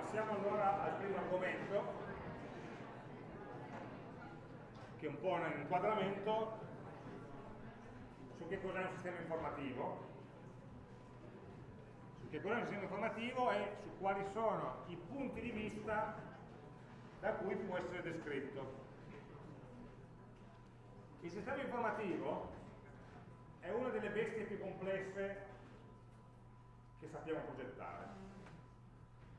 passiamo allora al primo argomento, che è un po' un inquadramento su che cos'è un sistema informativo, su che cos'è un sistema informativo e su quali sono i punti di vista da cui può essere descritto. Il sistema informativo è una delle bestie più complesse che sappiamo progettare.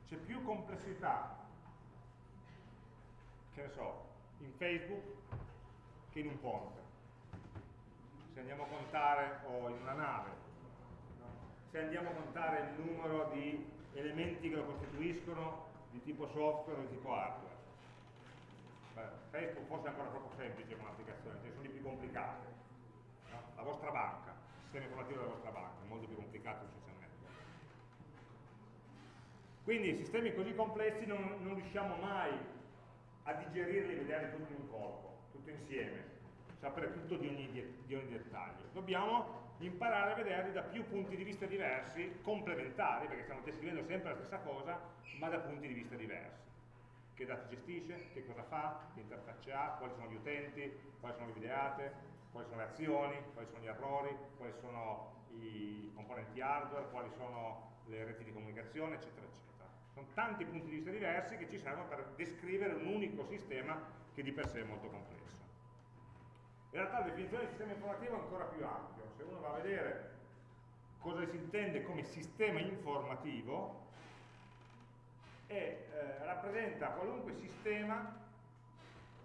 C'è più complessità, che ne so, in Facebook che in un ponte. Se andiamo a contare, o in una nave, se andiamo a contare il numero di elementi che lo costituiscono di tipo software o di tipo hardware. Beh, Facebook forse è ancora troppo semplice come applicazione, ce ne sono di più complicate. No? La vostra banca, il sistema informativo della vostra banca, è molto più complicato Quindi sistemi così complessi non, non riusciamo mai a digerirli e vederli tutti in un corpo, tutto insieme, sapere tutto di ogni, di ogni, dettaglio. Dobbiamo imparare a vederli da più punti di vista diversi, complementari, perché stiamo descrivendo sempre la stessa cosa, ma da punti di vista diversi. Che dati gestisce, che cosa fa, che interfacce ha, quali sono gli utenti, quali sono le videate, quali sono le azioni, quali sono gli errori, quali sono i componenti hardware, quali sono le reti di comunicazione, eccetera, eccetera. Sono tanti punti di vista diversi che ci servono per descrivere un unico sistema che di per sé è molto complesso. In realtà la definizione di sistema informativo è ancora più ampio. Se uno va a vedere cosa si intende come sistema informativo, è, eh, rappresenta qualunque sistema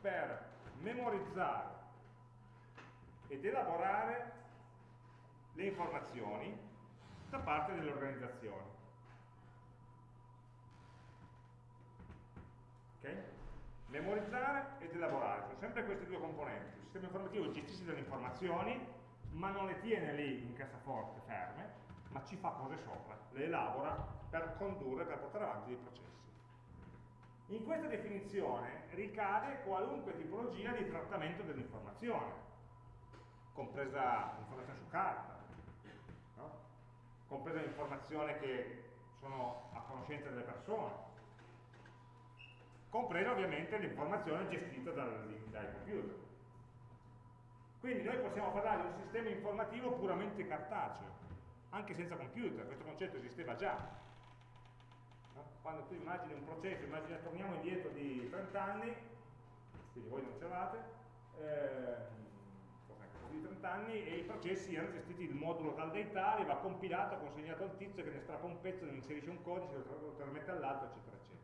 per memorizzare ed elaborare le informazioni da parte delle organizzazioni. Okay? Memorizzare ed elaborare, sono sempre questi due componenti. Il sistema informativo gestisce delle informazioni, ma non le tiene lì in cassaforte ferme, ma ci fa cose sopra, le elabora per condurre, per portare avanti dei processi. In questa definizione ricade qualunque tipologia di trattamento dell'informazione, compresa l'informazione su carta, no? compresa l'informazione che sono a conoscenza delle persone, compresa ovviamente l'informazione gestita dal, dai computer. Quindi noi possiamo parlare di un sistema informativo puramente cartaceo, anche senza computer, questo concetto esisteva già. No? Quando tu immagini un processo, immagini, torniamo indietro di 30 anni, quindi voi non c'eravate, eh, di 30 anni e i processi erano gestiti il modulo tal dei tali, va compilato, consegnato al tizio che ne strappa un pezzo, ne inserisce un codice, lo trasmette all'altro, eccetera, eccetera.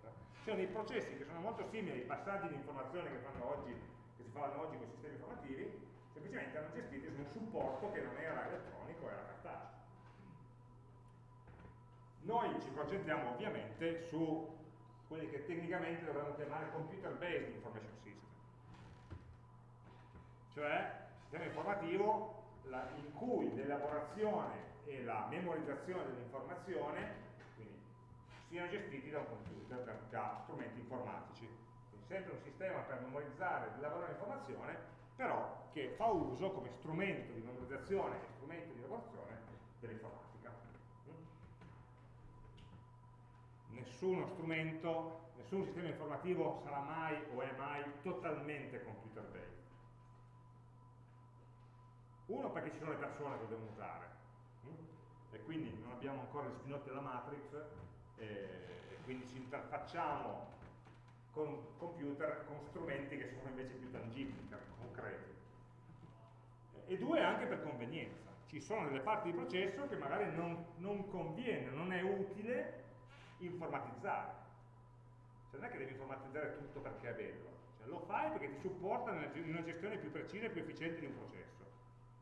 Sono dei processi che sono molto simili ai passaggi di informazione che, oggi, che si fanno oggi con i sistemi informativi, semplicemente erano gestiti su un supporto che non era elettronico, era cartaceo. Noi ci concentriamo ovviamente su quelli che tecnicamente dovremmo chiamare computer based information system cioè sistema informativo in cui l'elaborazione e la memorizzazione dell'informazione siano gestiti da un computer, da, da strumenti informatici. Quindi sempre un sistema per memorizzare ed elaborare l'informazione, però che fa uso come strumento di memorizzazione e strumento di elaborazione dell'informatica. Nessuno strumento, nessun sistema informativo sarà mai o è mai totalmente computer based uno perché ci sono le persone che lo devono usare, hm? e quindi non abbiamo ancora gli spinotti della matrix, e quindi ci interfacciamo con computer con strumenti che sono invece più tangibili, concreti. E due anche per convenienza. Ci sono delle parti di processo che magari non, non conviene, non è utile informatizzare. Cioè non è che devi informatizzare tutto perché è bello, cioè, lo fai perché ti supporta in una gestione più precisa e più efficiente di un processo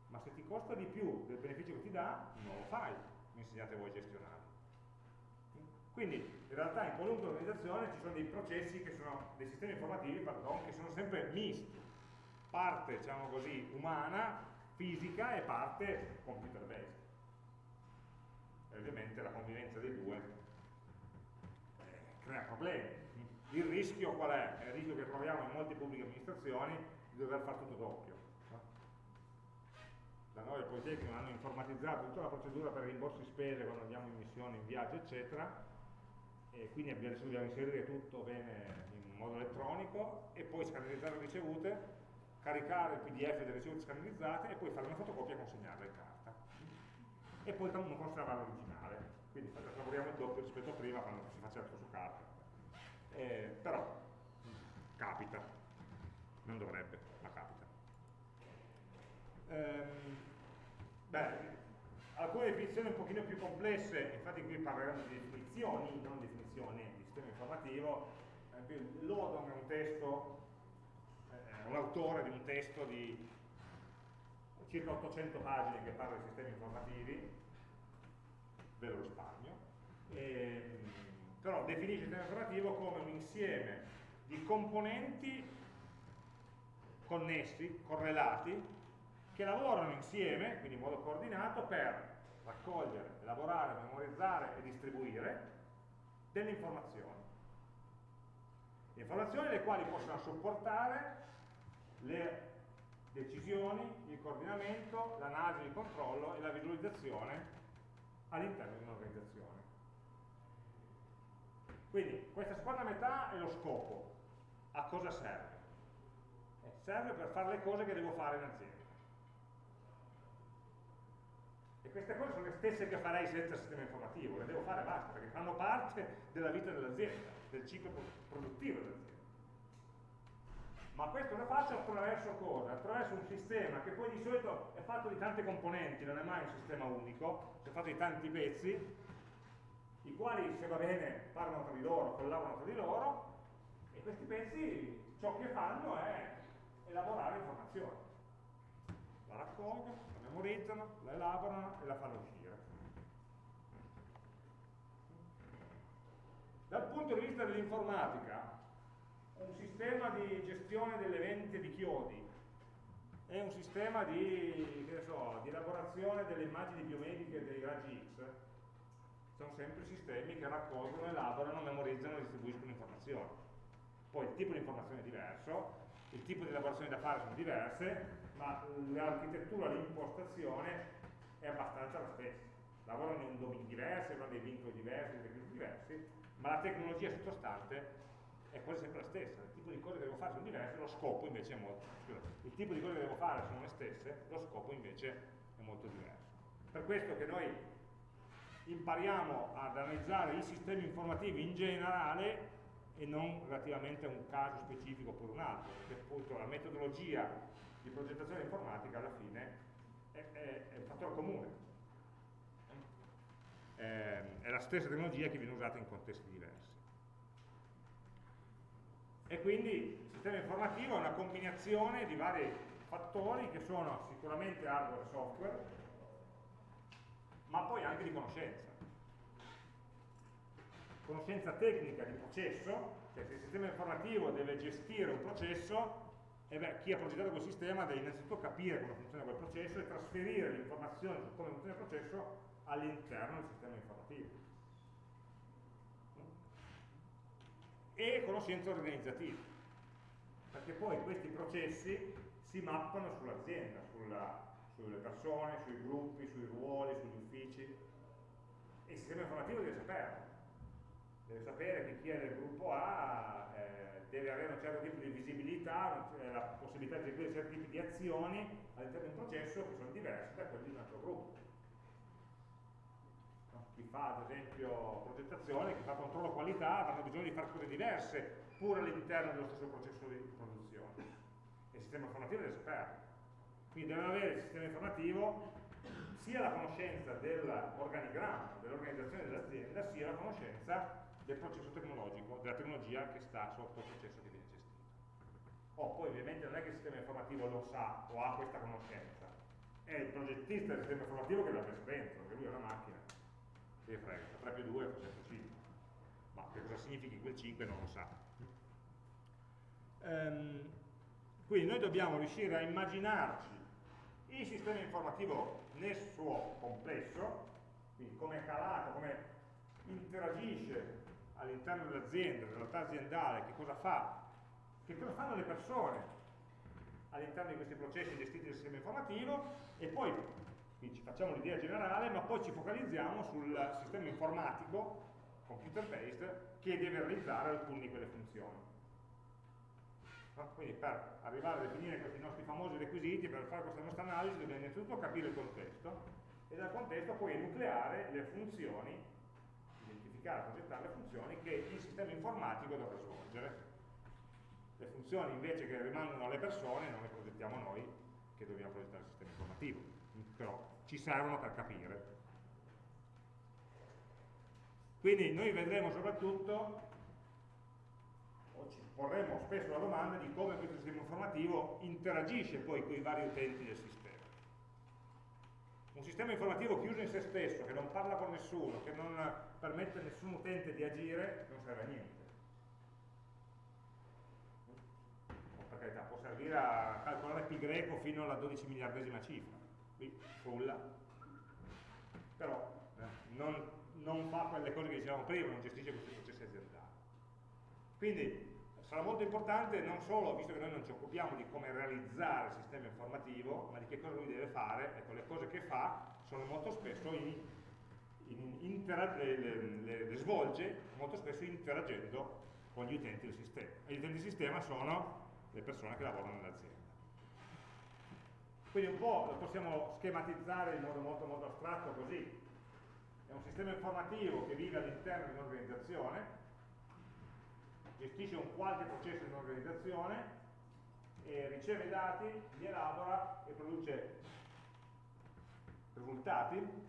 ma se ti costa di più del beneficio che ti dà, non lo fai, mi insegnate voi a gestionarlo. Quindi in realtà in qualunque organizzazione ci sono dei processi che sono, dei sistemi informativi, pardon, che sono sempre misti, parte diciamo così umana, fisica e parte computer based. E ovviamente la convivenza dei due eh, crea problemi. Il rischio qual è? È il rischio che troviamo in molte pubbliche amministrazioni di dover fare tutto doppio da noi al Politecnico hanno informatizzato tutta la procedura per rimborsi spese quando andiamo in missione, in viaggio, eccetera, e quindi adesso dobbiamo inserire tutto bene in modo elettronico e poi scannerizzare le ricevute, caricare il pdf delle ricevute scannerizzate e poi fare una fotocopia e consegnarla in carta. E poi non conservare l'originale, quindi lavoriamo il doppio rispetto a prima quando si faceva tutto su carta. Eh, però capita, non dovrebbe, ma capita. Ehm, beh, alcune definizioni un pochino più complesse, infatti qui parleremo di definizioni, non definizioni di sistema informativo, Lodon è un testo, è un autore di un testo di circa 800 pagine che parla di sistemi informativi, ve lo risparmio, e, però definisce il sistema informativo come un insieme di componenti connessi, correlati, che lavorano insieme, quindi in modo coordinato, per raccogliere, elaborare, memorizzare e distribuire delle informazioni. Informazioni le quali possono supportare le decisioni, il coordinamento, l'analisi, il controllo e la visualizzazione all'interno di un'organizzazione. Quindi questa seconda metà è lo scopo. A cosa serve? Eh, serve per fare le cose che devo fare in azienda. E queste cose sono le stesse che farei senza sistema informativo, le devo fare basta, perché fanno parte della vita dell'azienda, del ciclo produttivo dell'azienda. Ma questo lo faccio attraverso cosa? Attraverso un sistema che poi di solito è fatto di tante componenti, non è mai un sistema unico, è fatto di tanti pezzi, i quali, se va bene, parlano tra di loro, collaborano tra di loro, e questi pezzi ciò che fanno è elaborare informazioni. La raccolgono, memorizzano, la elaborano e la fanno uscire. Dal punto di vista dell'informatica, un sistema di gestione delle vendite di chiodi è un sistema di, so, di elaborazione delle immagini biomediche dei raggi X sono sempre sistemi che raccolgono, elaborano, memorizzano e distribuiscono informazioni. Poi il tipo di informazione è diverso, il tipo di elaborazioni da fare sono diverse, ma l'architettura, l'impostazione è abbastanza la stessa. Lavorano in domini diversi, hanno dei vincoli diversi, dei requisiti diversi, ma la tecnologia sottostante è quasi sempre la stessa. Il tipo di cose che devo fare sono diverse, lo scopo invece è molto, scusa, il tipo di cose che devo fare sono le stesse, lo scopo invece è molto diverso. Per questo che noi impariamo ad analizzare i sistemi informativi in generale e non relativamente a un caso specifico oppure un altro, perché appunto la metodologia di progettazione informatica alla fine è, è, è un fattore comune. È, è la stessa tecnologia che viene usata in contesti diversi. E quindi il sistema informativo è una combinazione di vari fattori che sono sicuramente hardware e software, ma poi anche di conoscenza. Conoscenza tecnica di processo, cioè se il sistema informativo deve gestire un processo, e beh, chi ha progettato quel sistema deve innanzitutto capire come funziona quel processo e trasferire le informazioni su come funziona il processo all'interno del sistema informativo. E conoscenze organizzative, perché poi questi processi si mappano sull'azienda, sulla, sulle persone, sui gruppi, sui ruoli, sugli uffici. E il sistema informativo deve saperlo. Deve sapere che chi è nel gruppo A eh, deve avere un certo tipo di visibilità, la possibilità di eseguire certi tipi di azioni all'interno di un processo che sono diversi da quelli di un altro gruppo. Chi fa ad esempio progettazione, chi fa controllo qualità avranno bisogno di fare cose diverse pur all'interno dello stesso processo di produzione. E il sistema informativo deve saperlo. Quindi deve avere il sistema informativo sia la conoscenza dell'organigramma, dell'organizzazione dell'azienda, sia la conoscenza del processo tecnologico, della tecnologia che sta sotto il processo che viene gestito. Oh, poi ovviamente non è che il sistema informativo lo sa o ha questa conoscenza, è il progettista del sistema informativo che l'ha messo dentro, perché lui è una macchina, che frega, 3 più 2 fa sempre 5, ma che cosa significhi quel 5 non lo sa. Um, quindi noi dobbiamo riuscire a immaginarci il sistema informativo nel suo complesso, quindi come è calato, come interagisce all'interno dell'azienda, della realtà aziendale, che cosa fa, che cosa fanno le persone all'interno di questi processi gestiti dal sistema informativo? E poi ci facciamo l'idea generale, ma poi ci focalizziamo sul sistema informatico computer based che deve realizzare alcune di quelle funzioni. Quindi per arrivare a definire questi nostri famosi requisiti, per fare questa nostra analisi, dobbiamo innanzitutto capire il contesto e dal contesto poi enucleare le funzioni, identificare, progettare le funzioni che il sistema informatico dovrà svolgere. Le funzioni invece che rimangono alle persone non le progettiamo noi, che dobbiamo progettare il sistema informativo, però ci servono per capire. Quindi noi vedremo soprattutto porremo spesso la domanda di come questo sistema informativo interagisce poi con i vari utenti del sistema. Un sistema informativo chiuso in se stesso, che non parla con nessuno, che non permette a nessun utente di agire, non serve a niente. per carità, può servire a calcolare pi greco fino alla 12 miliardesima cifra, qui frulla, però eh, non, non fa quelle cose che dicevamo prima, non gestisce questi processi aziendali. Quindi sarà molto importante non solo, visto che noi non ci occupiamo di come realizzare il sistema informativo, ma di che cosa lui deve fare, ecco, le cose che fa sono molto spesso in, in le, le, le, svolge molto spesso interagendo con gli utenti del sistema. E gli utenti del sistema sono le persone che lavorano nell'azienda. Quindi un po' lo possiamo schematizzare in modo molto, molto astratto così. È un sistema informativo che vive all'interno di un'organizzazione, gestisce un qualche processo in un'organizzazione, riceve dati, li elabora e produce risultati.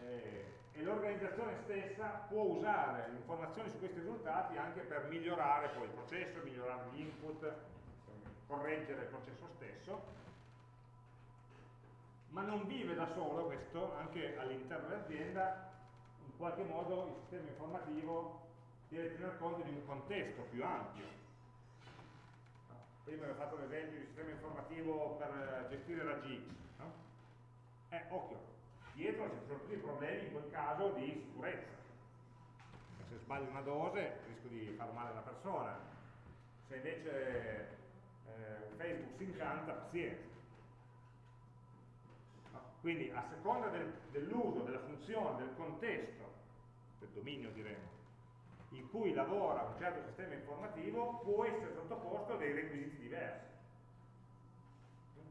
Eh, e l'organizzazione stessa può usare le informazioni su questi risultati anche per migliorare poi il processo, migliorare gli input, correggere il processo stesso, ma non vive da solo questo, anche all'interno dell'azienda, in qualche modo il sistema informativo deve tener conto di un contesto più ampio. Prima avevo fatto l'esempio di sistema informativo per gestire la GX. No? Eh, occhio, dietro ci sono tutti i problemi in quel caso di sicurezza. Se sbaglio una dose rischio di far male a una persona. Se invece eh, Facebook si incanta, pazienza. No? Quindi a seconda del, dell'uso, della funzione, del contesto, del dominio diremo, in cui lavora un certo sistema informativo può essere sottoposto a dei requisiti diversi.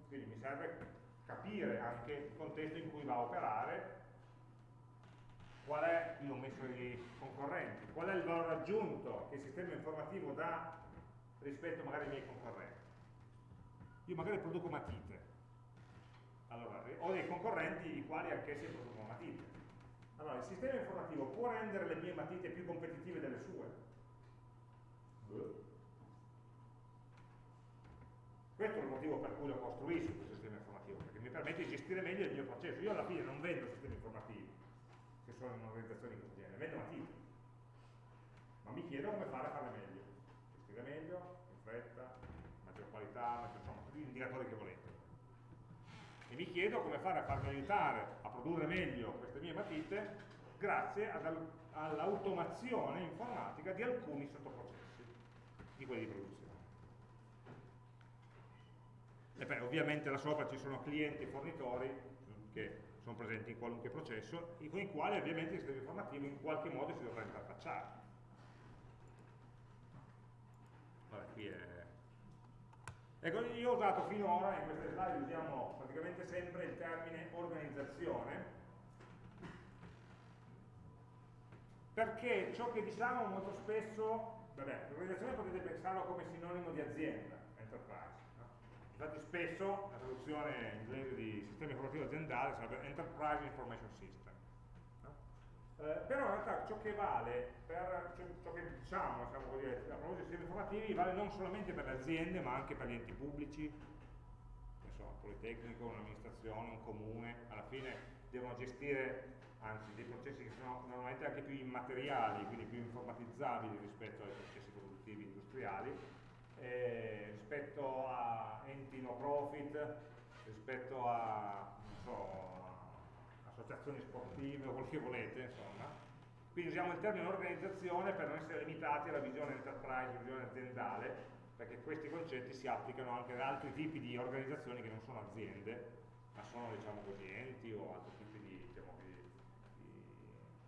Quindi mi serve capire anche il contesto in cui va a operare, qual è, qui ho messo i concorrenti, qual è il valore aggiunto che il sistema informativo dà rispetto magari ai miei concorrenti. Io magari produco matite, allora, ho dei concorrenti i quali anch'essi producono matite allora, il sistema informativo può rendere le mie matite più competitive delle sue? Questo è il motivo per cui lo costruisco questo sistema informativo, perché mi permette di gestire meglio il mio processo. Io alla fine non vendo sistemi informativi, che sono in un'organizzazione di questo genere, vendo matite. Ma mi chiedo come fare a farle meglio. Gestire meglio, in fretta, maggior qualità, maggior, insomma, tutti gli indicatori che volete mi chiedo come fare a farmi aiutare a produrre meglio queste mie matite grazie all'automazione informatica di alcuni sottoprocessi di quelli di produzione. E beh, ovviamente là sopra ci sono clienti e fornitori che sono presenti in qualunque processo, con i quali ovviamente il sistema informativo in qualche modo si dovrà interfacciare. Vabbè, qui è Ecco, io ho usato finora, in queste slide usiamo praticamente sempre il termine organizzazione, perché ciò che diciamo molto spesso, vabbè, l'organizzazione potete pensarlo come sinonimo di azienda, enterprise. No? Infatti spesso la traduzione inglese di sistema informativo aziendale sarebbe Enterprise Information System. Eh, però in realtà ciò che vale per ciò, ciò che diciamo, diciamo così, a proposito dei sistemi informativi vale non solamente per le aziende ma anche per gli enti pubblici, so, un politecnico, un'amministrazione, un comune, alla fine devono gestire anzi dei processi che sono normalmente anche più immateriali, quindi più informatizzabili rispetto ai processi produttivi industriali, eh, rispetto a enti no profit, rispetto a so, associazioni sportive o quel che volete, insomma. Quindi usiamo il termine organizzazione per non essere limitati alla visione enterprise, alla visione aziendale, perché questi concetti si applicano anche ad altri tipi di organizzazioni che non sono aziende, ma sono diciamo così, enti o altri tipi di, diciamo, di, di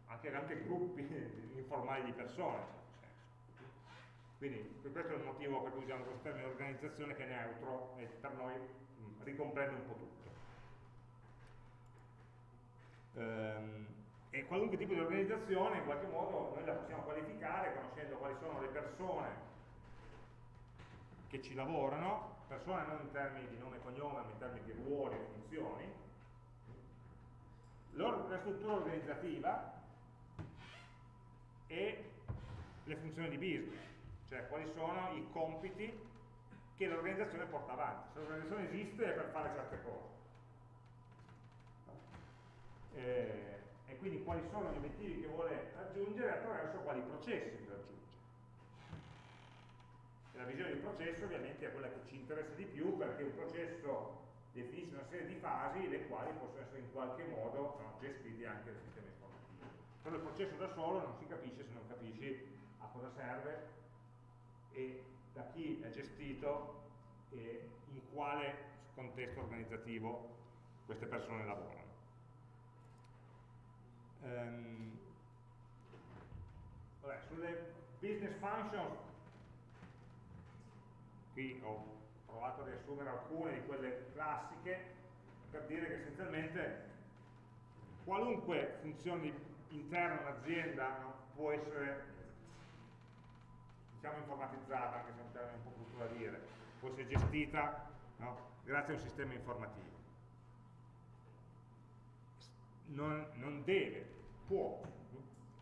anche, anche gruppi informali di persone. Quindi questo è il motivo per cui usiamo questo termine organizzazione che è neutro e per noi ricomprende un po' tutto. Ehm, e qualunque tipo di organizzazione in qualche modo noi la possiamo qualificare conoscendo quali sono le persone che ci lavorano, persone non in termini di nome e cognome, ma in termini di ruoli e funzioni, la struttura organizzativa e le funzioni di business, cioè quali sono i compiti che l'organizzazione porta avanti. Se l'organizzazione esiste è per fare certe cose. Eh, e quindi quali sono gli obiettivi che vuole raggiungere attraverso quali processi li raggiunge. E la visione di processo ovviamente è quella che ci interessa di più perché un processo definisce una serie di fasi le quali possono essere in qualche modo no, gestite anche dal sistema informativo. Però il processo da solo non si capisce se non capisci a cosa serve e da chi è gestito e in quale contesto organizzativo queste persone lavorano. Um, vabbè, sulle business functions qui ho provato a riassumere alcune di quelle classiche per dire che essenzialmente qualunque funzione interna un'azienda può essere diciamo informatizzata, anche se è un termine un po' brutto da dire, può essere gestita no, grazie a un sistema informativo. Non, non deve, può,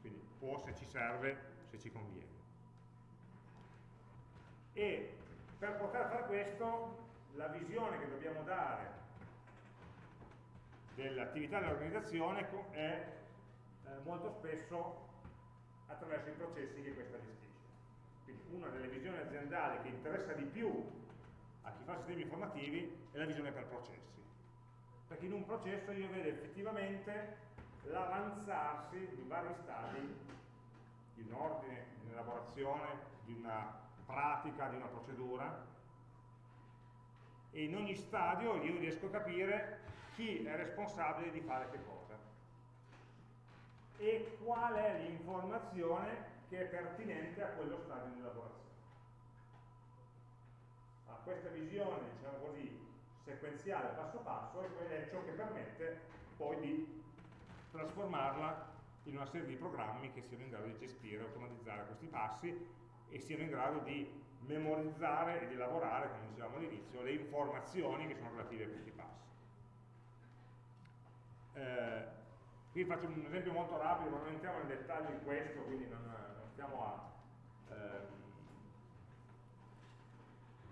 quindi può se ci serve, se ci conviene. E per poter fare questo, la visione che dobbiamo dare dell'attività dell'organizzazione è eh, molto spesso attraverso i processi che questa gestisce. Quindi una delle visioni aziendali che interessa di più a chi fa sistemi informativi è la visione per processi. Perché in un processo io vedo effettivamente l'avanzarsi di vari stadi di un ordine, di un'elaborazione, di una pratica di una procedura e in ogni stadio io riesco a capire chi è responsabile di fare che cosa e qual è l'informazione che è pertinente a quello stadio di elaborazione. A questa visione, diciamo così, sequenziale passo passo è ciò che permette poi di trasformarla in una serie di programmi che siano in grado di gestire e automatizzare questi passi e siano in grado di memorizzare e di elaborare, come dicevamo all'inizio, le informazioni che sono relative a questi passi. Eh, qui faccio un esempio molto rapido, ma non entriamo nel dettaglio di questo, quindi non, non stiamo a, ehm,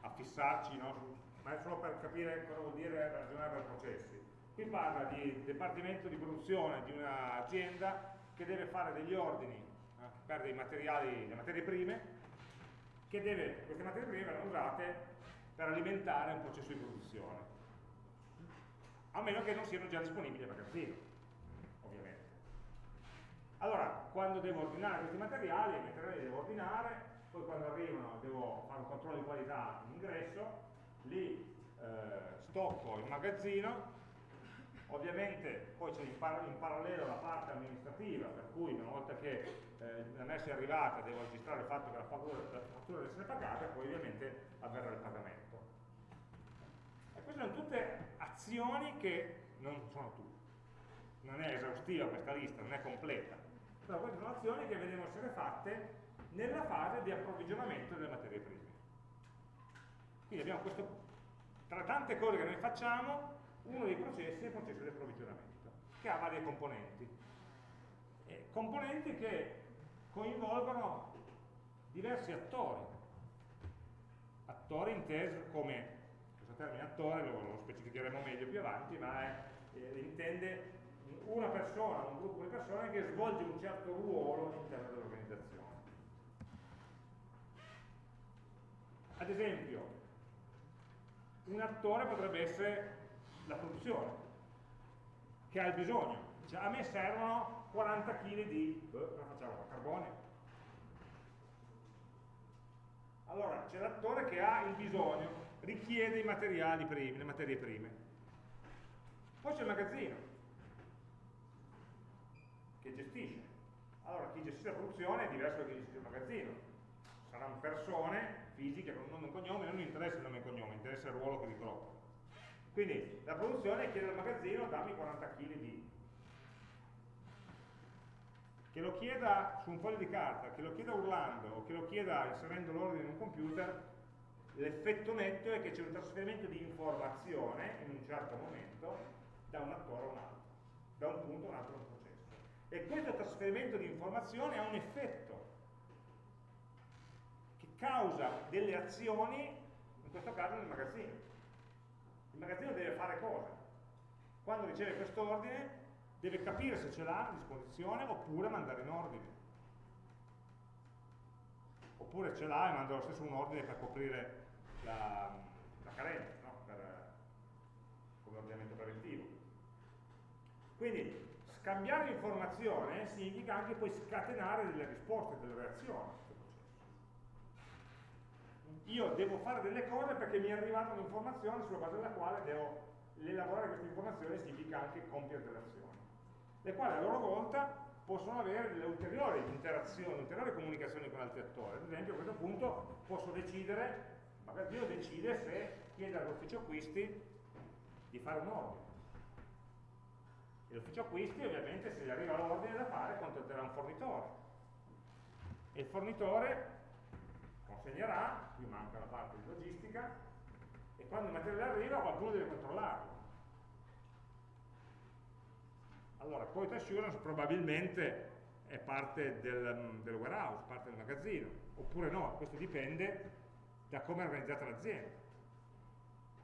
a fissarci, no? Ma è solo per capire cosa vuol dire ragionare per processi. Qui parla di dipartimento di produzione di un'azienda che deve fare degli ordini eh, per dei materiali, le materie prime che deve, queste materie prime verranno usate per alimentare un processo di produzione, a meno che non siano già disponibili a magazzino, ovviamente. Allora, quando devo ordinare questi materiali, i materiali li devo ordinare, poi quando arrivano devo fare un controllo di qualità in ingresso, li eh, stocco in magazzino, ovviamente poi c'è in, par in, parallelo la parte amministrativa, per cui una volta che eh, la messa è arrivata devo registrare il fatto che la fattura, deve essere pagata e poi ovviamente avverrà il pagamento. E queste sono tutte azioni che non sono tutte. Non è esaustiva questa lista, non è completa. Però queste sono azioni che devono essere fatte nella fase di approvvigionamento delle materie prime. Quindi abbiamo questo, tra tante cose che noi facciamo, uno dei processi è il processo di approvvigionamento, che ha varie componenti. E componenti che coinvolgono diversi attori. Attori intesi come, questo termine attore lo, lo specificheremo meglio più avanti, ma è, eh, intende una persona, un gruppo di persone che svolge un certo ruolo all'interno dell'organizzazione. Ad esempio, un attore potrebbe essere la produzione, che ha il bisogno. Cioè, a me servono 40 kg di, cosa facciamo, carbone. Allora, c'è l'attore che ha il bisogno, richiede i materiali primi, le materie prime. Poi c'è il magazzino, che gestisce. Allora chi gestisce la produzione è diverso da chi gestisce il magazzino. Saranno persone fisiche con un nome e un cognome, non interessa il nome e il cognome, interessa il ruolo che ricopre. Quindi la produzione chiede al magazzino dammi 40 kg di che lo chieda su un foglio di carta, che lo chieda urlando o che lo chieda inserendo l'ordine in un computer, l'effetto netto è che c'è un trasferimento di informazione in un certo momento da un attore a un altro, da un punto a un altro processo. E questo trasferimento di informazione ha un effetto causa delle azioni, in questo caso nel magazzino. Il magazzino deve fare cosa? Quando riceve questo ordine deve capire se ce l'ha a disposizione oppure mandare in ordine. Oppure ce l'ha e manda lo stesso un ordine per coprire la, la carenza, no? per, come ordinamento preventivo. Quindi scambiare informazione significa anche poi scatenare delle risposte, delle reazioni. Io devo fare delle cose perché mi è arrivata un'informazione sulla base della quale devo elaborare questa informazione significa anche compiere delle azioni le quali a loro volta possono avere delle ulteriori interazioni, ulteriori comunicazioni con altri attori. Ad esempio a questo punto posso decidere, il magazzino decide se chiede all'ufficio acquisti di fare un ordine. E l'ufficio acquisti ovviamente se gli arriva l'ordine da fare contatterà un fornitore. E il fornitore consegnerà, qui manca la parte di logistica, e quando il materiale arriva qualcuno deve controllarlo allora quality assurance probabilmente è parte del, del warehouse, parte del magazzino, oppure no, questo dipende da come è organizzata l'azienda,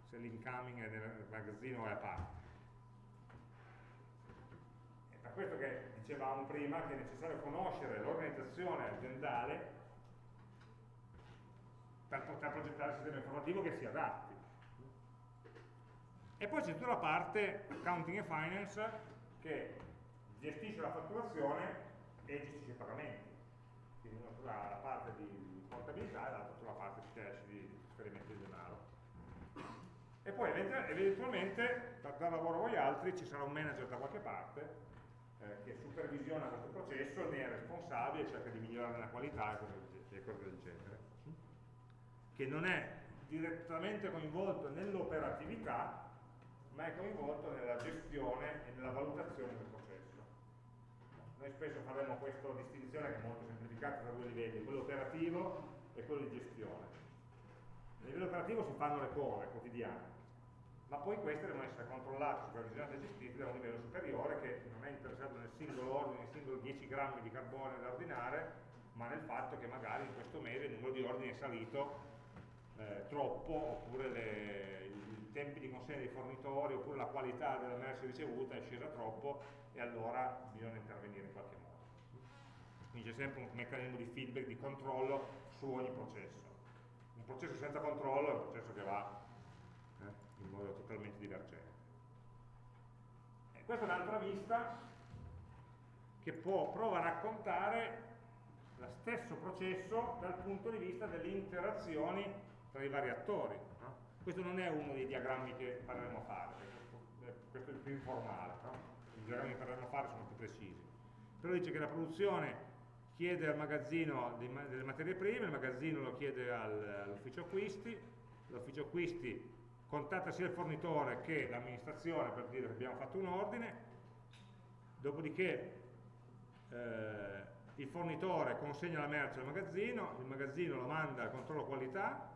se l'incoming è nel magazzino o è a parte. È per questo che dicevamo prima che è necessario conoscere l'organizzazione aziendale per poter progettare il sistema informativo che si adatti. E poi c'è tutta la parte accounting e finance che gestisce la fatturazione e gestisce i pagamenti. Quindi una sulla la parte di portabilità e l'altra sulla parte cash di trasferimento di denaro. E poi eventualmente, per dare lavoro a voi altri, ci sarà un manager da qualche parte eh, che supervisiona questo processo, ne è responsabile, cerca di migliorare la qualità e cose del genere. Che non è direttamente coinvolto nell'operatività, ma è coinvolto nella gestione e nella valutazione del processo. Noi spesso faremo questa distinzione che è molto semplificata tra due livelli, quello operativo e quello di gestione. A livello operativo si fanno le cose quotidiane, ma poi queste devono essere controllate, supervisionate e gestite da un livello superiore che non è interessato nel singolo ordine, nel singolo 10 grammi di carbone da ordinare, ma nel fatto che magari in questo mese il numero di ordini è salito eh, troppo, oppure le, tempi di consegna dei fornitori oppure la qualità della merce ricevuta è scesa troppo e allora bisogna intervenire in qualche modo. Quindi c'è sempre un meccanismo di feedback, di controllo su ogni processo. Un processo senza controllo è un processo che va eh, in modo totalmente divergente. E questa è un'altra vista che può, prova a raccontare lo stesso processo dal punto di vista delle interazioni tra i vari attori. Questo non è uno dei diagrammi che faremo a fare, questo è il più informale, no? i diagrammi che faremo a fare sono più precisi. Però dice che la produzione chiede al magazzino delle materie prime, il magazzino lo chiede all'ufficio acquisti, l'ufficio acquisti contatta sia il fornitore che l'amministrazione per dire che abbiamo fatto un ordine, dopodiché eh, il fornitore consegna la merce al magazzino, il magazzino lo manda al controllo qualità,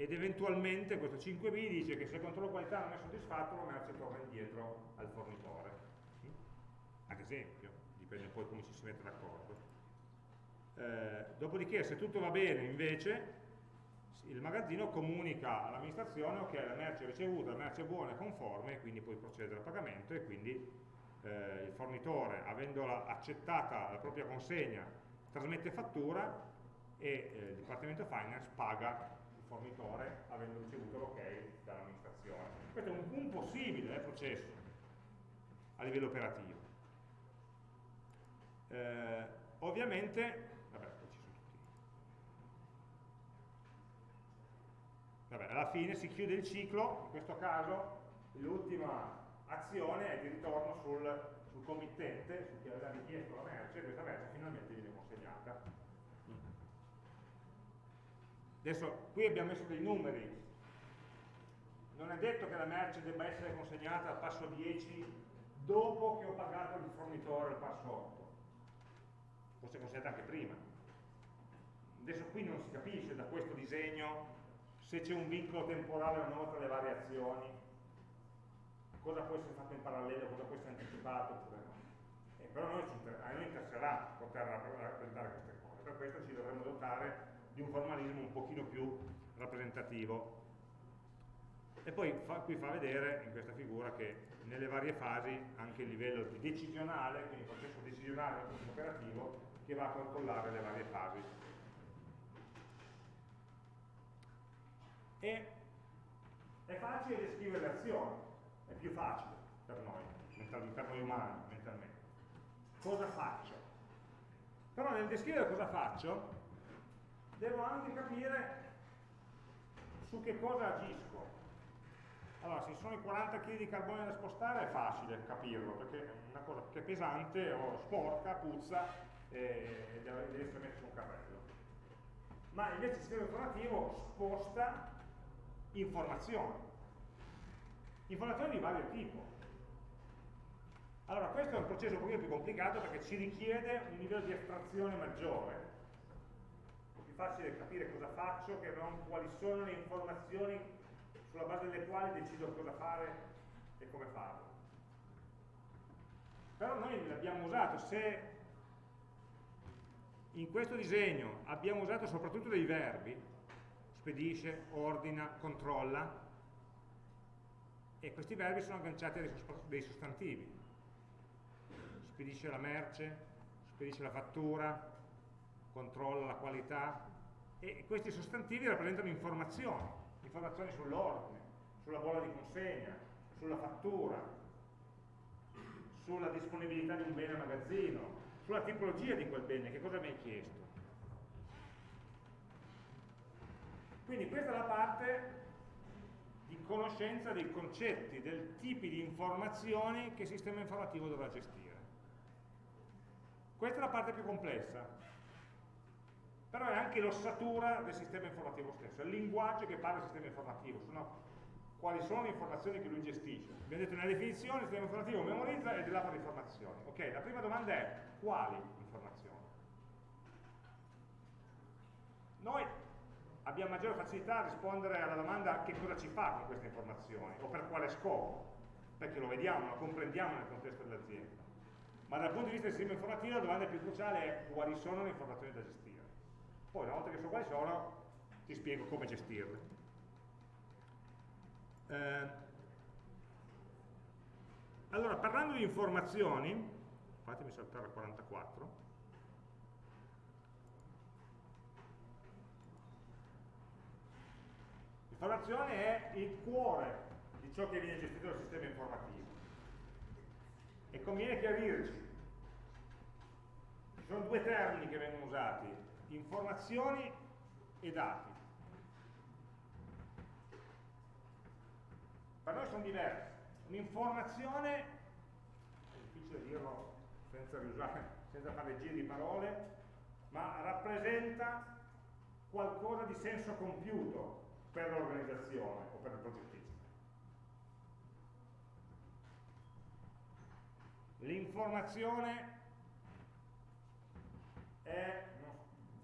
ed eventualmente questo 5b dice che se il controllo qualità non è soddisfatto la merce torna indietro al fornitore. Ad esempio, dipende poi come ci si mette d'accordo. Eh, dopodiché se tutto va bene invece il magazzino comunica all'amministrazione ok la merce è ricevuta, la merce è buona, è conforme e quindi puoi procedere al pagamento e quindi eh, il fornitore avendola accettata la propria consegna trasmette fattura e eh, il Dipartimento Finance paga fornitore avendo ricevuto l'ok dall'amministrazione. Questo è un, un possibile eh, processo a livello operativo. Eh, ovviamente, vabbè, ci sono tutti. Vabbè, alla fine si chiude il ciclo, in questo caso l'ultima azione è di ritorno sul sul committente, su chi aveva richiesto la merce, questa merce finalmente viene consegnata. Adesso qui abbiamo messo dei numeri, non è detto che la merce debba essere consegnata al passo 10 dopo che ho pagato il fornitore al passo 8, può essere consegnata anche prima. Adesso qui non si capisce da questo disegno se c'è un vincolo temporale o no tra le varie azioni, cosa può essere fatto in parallelo, cosa può essere anticipato oppure no. Eh, però noi, a noi interesserà poter rappresentare queste cose, per questo ci dovremmo dotare di un formalismo un pochino più rappresentativo. E poi fa, qui fa vedere in questa figura che nelle varie fasi anche il livello decisionale, quindi il processo decisionale processo operativo, che va a controllare le varie fasi. E è facile descrivere le azioni, è più facile per noi, per noi umani, mentalmente. Cosa faccio? Però nel descrivere cosa faccio, devo anche capire su che cosa agisco. Allora, se sono i 40 kg di carbone da spostare è facile capirlo, perché è una cosa che è pesante o sporca, puzza e deve essere messo su un carrello. Ma invece il sistema informativo sposta informazioni. Informazioni di vario tipo. Allora, questo è un processo un pochino più complicato perché ci richiede un livello di astrazione maggiore. Facile capire cosa faccio che non quali sono le informazioni sulla base delle quali decido cosa fare e come farlo. Però noi l'abbiamo usato, se in questo disegno abbiamo usato soprattutto dei verbi, spedisce, ordina, controlla, e questi verbi sono agganciati a dei sostantivi. Spedisce la merce, spedisce la fattura, controlla la qualità, e questi sostantivi rappresentano informazioni informazioni sull'ordine, sulla bolla di consegna, sulla fattura, sulla disponibilità di un bene a magazzino, sulla tipologia di quel bene, che cosa mi hai chiesto. Quindi questa è la parte di conoscenza dei concetti, dei tipi di informazioni che il sistema informativo dovrà gestire. Questa è la parte più complessa, però è anche l'ossatura del sistema informativo stesso, è il linguaggio che parla del sistema informativo, sono quali sono le informazioni che lui gestisce. Abbiamo detto nella definizione il sistema informativo memorizza e delata informazioni. Ok, la prima domanda è quali informazioni? Noi abbiamo maggiore facilità a rispondere alla domanda che cosa ci fa con queste informazioni o per quale scopo, perché lo vediamo, lo comprendiamo nel contesto dell'azienda. Ma dal punto di vista del sistema informativo la domanda più cruciale è quali sono le informazioni da gestire. Poi una volta che so quali sono, ti spiego come gestirle. Eh, allora, parlando di informazioni, fatemi saltare a 44, l'informazione è il cuore di ciò che viene gestito dal sistema informativo. E conviene chiarirci. Ci sono due termini che vengono usati, informazioni e dati. Per noi sono diversi. Un'informazione, è difficile dirlo senza, riusare, senza fare giri di parole, ma rappresenta qualcosa di senso compiuto per l'organizzazione o per il progettista. L'informazione è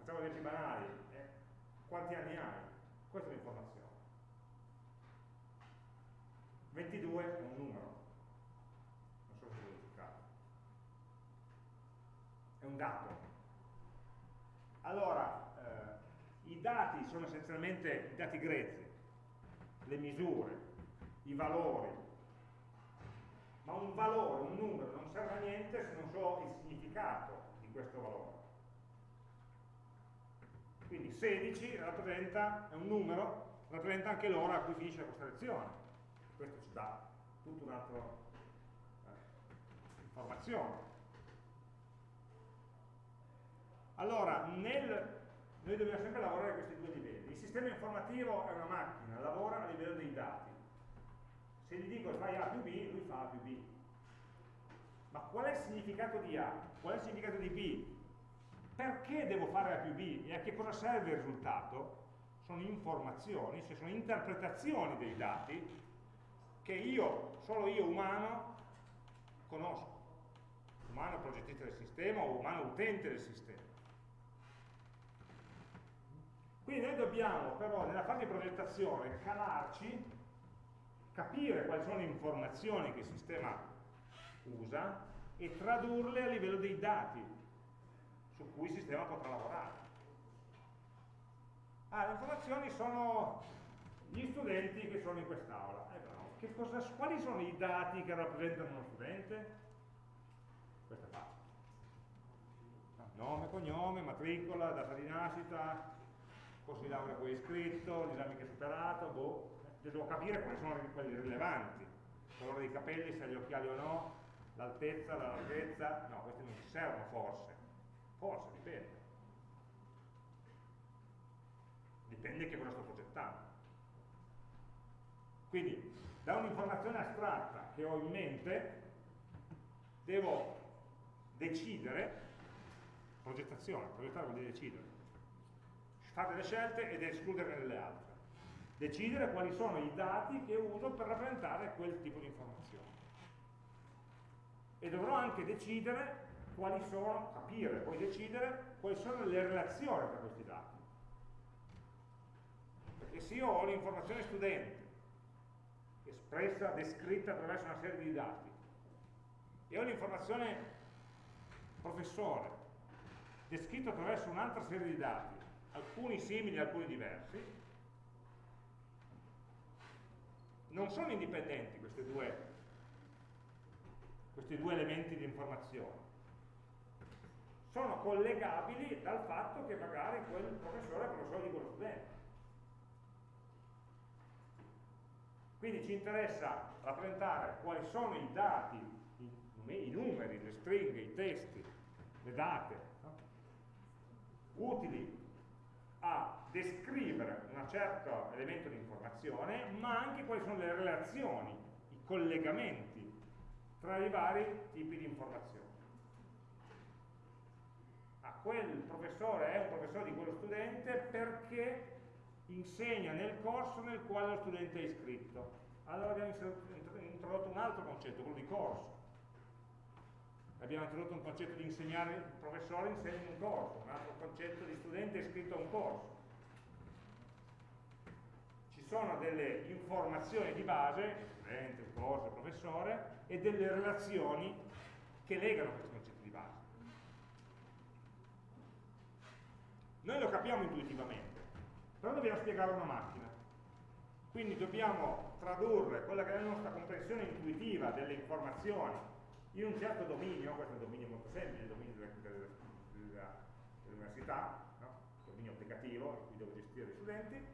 facciamo esempi banali, eh, quanti anni hai? Questa è l'informazione. 22 è un numero, non so se verificato. È un dato. Allora, eh, i dati sono essenzialmente i dati grezzi, le misure, i valori, ma un valore, un numero, non serve a niente se non so il significato di questo valore. Quindi 16 rappresenta, è un numero, rappresenta anche l'ora a cui finisce questa lezione. Questo ci dà tutta un'altra eh, informazione. Allora, nel, noi dobbiamo sempre lavorare a questi due livelli. Il sistema informativo è una macchina, lavora a livello dei dati. Se gli dico fai A più B, lui fa A più B. ma qual è il significato di A? Qual è il significato di B? Perché devo fare A più B? E a che cosa serve il risultato? Sono informazioni, cioè sono interpretazioni dei dati che io, solo io umano, conosco. Umano progettista del sistema o umano utente del sistema. Quindi noi dobbiamo però nella fase di progettazione calarci, capire quali sono le informazioni che il sistema usa e tradurle a livello dei dati su cui il sistema potrà lavorare. Ah, le informazioni sono gli studenti che sono in quest'aula. Eh, quali sono i dati che rappresentano uno studente? Questo è. Nome, cognome, matricola, data di nascita, corso di laurea poi iscritto, l'esame che hai superato, boh, devo capire quali sono quelli rilevanti, il colore dei capelli, se ha gli occhiali o no, l'altezza, la larghezza, no, questi non ci servono forse, forse, dipende. Dipende che cosa sto progettando. Quindi, da un'informazione astratta che ho in mente, devo decidere, progettazione, progettare vuol dire decidere, fare delle scelte ed escluderne delle altre. Decidere quali sono i dati che uso per rappresentare quel tipo di informazione. E dovrò anche decidere quali sono, capire, poi decidere quali sono le relazioni tra questi dati. Perché se io ho l'informazione studente, espressa, descritta attraverso una serie di dati, e ho l'informazione professore, descritto attraverso un'altra serie di dati, alcuni simili alcuni diversi, non sono indipendenti questi due, questi due elementi di informazione, sono collegabili dal fatto che magari quel professore è professore di quello studente. Quindi ci interessa rappresentare quali sono i dati, i, numeri, le stringhe, i testi, le date, utili a descrivere un certo elemento di informazione, ma anche quali sono le relazioni, i collegamenti tra i vari tipi di informazioni. Quel professore è un professore di quello studente perché insegna nel corso nel quale lo studente è iscritto. Allora abbiamo introdotto un altro concetto, quello di corso abbiamo introdotto un concetto di insegnare, il professore insegna un corso, un altro concetto di studente iscritto a un corso. Ci sono delle informazioni di base, studente, corso, professore, e delle relazioni che legano questi concetti Noi lo capiamo intuitivamente, però dobbiamo spiegare una macchina. Quindi dobbiamo tradurre quella che è la nostra comprensione intuitiva delle informazioni in un certo dominio, questo è un dominio molto semplice, il dominio dell'università, no? dominio applicativo in cui devo gestire gli studenti,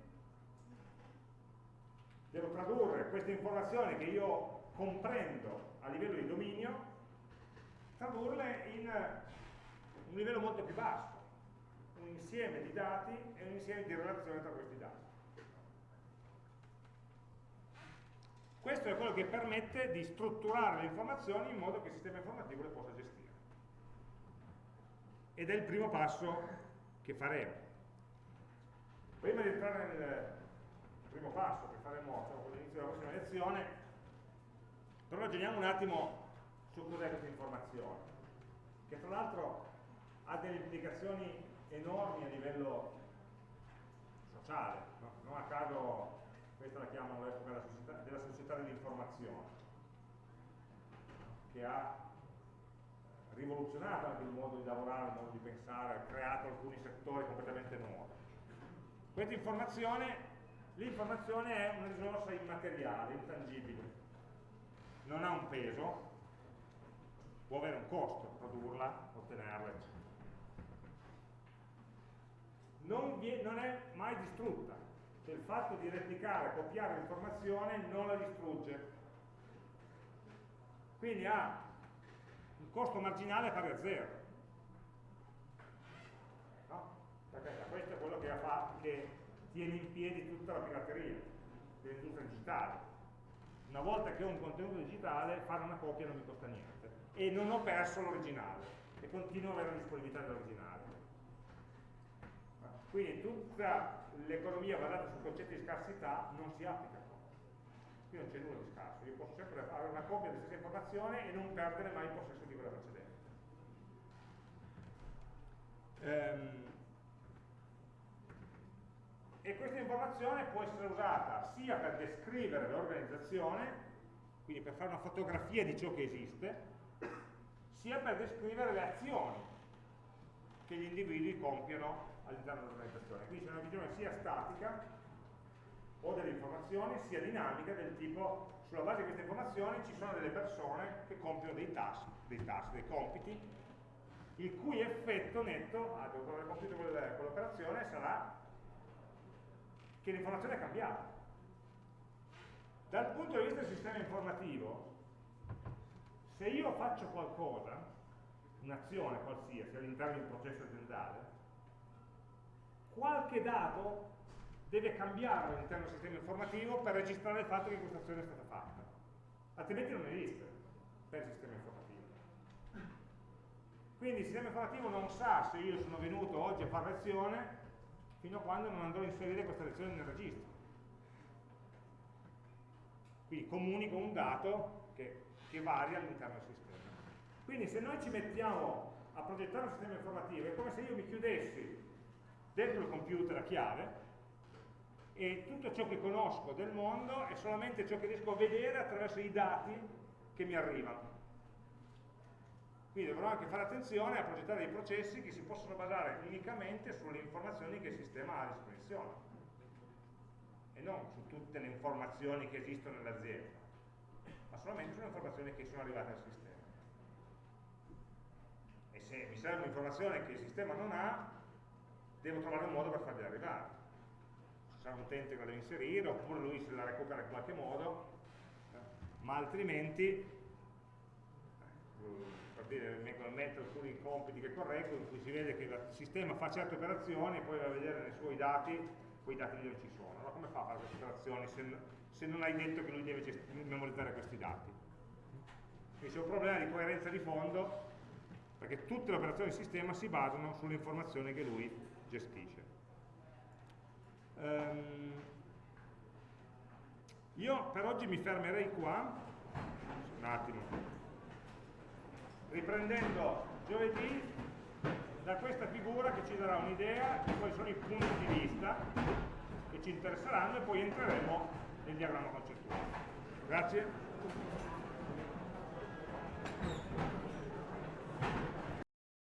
devo tradurre queste informazioni che io comprendo a livello di dominio, tradurle in un livello molto più basso, un insieme di dati e un insieme di relazioni tra questi dati. Questo è quello che permette di strutturare le informazioni in modo che il sistema informativo le possa gestire. Ed è il primo passo che faremo. Prima di entrare nel primo passo che faremo diciamo, all'inizio della prossima lezione, però ragioniamo un attimo su cos'è questa informazione, che tra l'altro ha delle implicazioni enormi a livello sociale, no? non a caso questa la chiamano l'epoca della società, dell'informazione, che ha rivoluzionato anche il modo di lavorare, il modo di pensare, ha creato alcuni settori completamente nuovi. Questa informazione, l'informazione è una risorsa immateriale, intangibile, non ha un peso, può avere un costo produrla, ottenerla, eccetera. Non, non è mai distrutta, cioè il fatto di replicare, copiare l'informazione non la distrugge. Quindi ha un costo marginale pari a zero. No? Perché questo è quello che, fa, che tiene in piedi tutta la pirateria dell'industria digitale. Una volta che ho un contenuto digitale, fare una copia non mi costa niente. e non ho perso l'originale e continuo ad avere la disponibilità dell'originale. Quindi tutta l'economia basata sul concetto di scarsità non si applica qua. Qui non c'è nulla di scarso, io posso sempre avere una copia della stessa informazione e non perdere mai il possesso di quella precedente. Ehm, e questa informazione può essere usata sia per descrivere l'organizzazione, quindi per fare una fotografia di ciò che esiste, sia per descrivere le azioni che gli individui compiono all'interno dell'organizzazione. Quindi c'è una visione sia statica o delle informazioni, sia dinamica del tipo sulla base di queste informazioni ci sono delle persone che compiono dei task, dei, task, dei compiti, il cui effetto netto, ah, dopo aver compiuto quell'operazione, sarà che l'informazione è cambiata. Dal punto di vista del sistema informativo, se io faccio qualcosa, un'azione qualsiasi all'interno di un processo aziendale, qualche dato deve cambiare all'interno del sistema informativo per registrare il fatto che questa azione è stata fatta. Altrimenti non esiste per il sistema informativo. Quindi il sistema informativo non sa se io sono venuto oggi a fare lezione fino a quando non andrò a inserire questa lezione nel registro. Quindi comunico un dato che, che varia all'interno del sistema. Quindi se noi ci mettiamo a progettare un sistema informativo è come se io mi chiudessi dentro il computer a chiave e tutto ciò che conosco del mondo è solamente ciò che riesco a vedere attraverso i dati che mi arrivano. Quindi dovrò anche fare attenzione a progettare dei processi che si possono basare unicamente sulle informazioni che il sistema ha a disposizione e non su tutte le informazioni che esistono nell'azienda, ma solamente sulle informazioni che sono arrivate al sistema. E se mi serve un'informazione che il sistema non ha, devo trovare un modo per fargli arrivare. Ci sarà un utente che la deve inserire, oppure lui se la recupera in qualche modo, ma altrimenti dire, vengono a mettere alcuni compiti che correggo in cui si vede che il sistema fa certe operazioni e poi va a vedere nei suoi dati quei dati lì non ci sono. Allora come fa a fare queste operazioni se, se non hai detto che lui deve memorizzare questi dati? Quindi c'è un problema di coerenza di fondo perché tutte le operazioni del sistema si basano sulle informazioni che lui gestisce. Um, io per oggi mi fermerei qua, un attimo, riprendendo giovedì da questa figura che ci darà un'idea di quali sono i punti di vista che ci interesseranno e poi entreremo nel diagramma concettuale. Grazie.